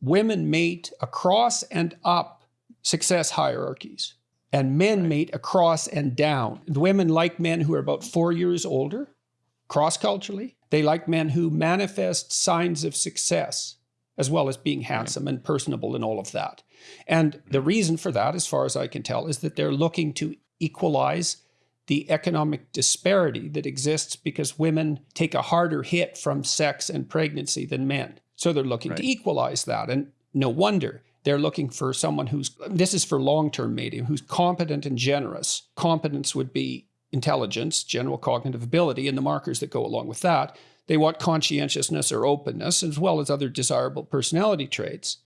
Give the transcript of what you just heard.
women mate across and up success hierarchies, and men right. mate across and down. The women like men who are about four years older, cross culturally. They like men who manifest signs of success, as well as being handsome right. and personable and all of that. And hmm. the reason for that, as far as I can tell, is that they're looking to equalize the economic disparity that exists because women take a harder hit from sex and pregnancy than men. So they're looking right. to equalize that. And no wonder they're looking for someone who's, this is for long-term mating, who's competent and generous. Competence would be intelligence, general cognitive ability, and the markers that go along with that. They want conscientiousness or openness, as well as other desirable personality traits.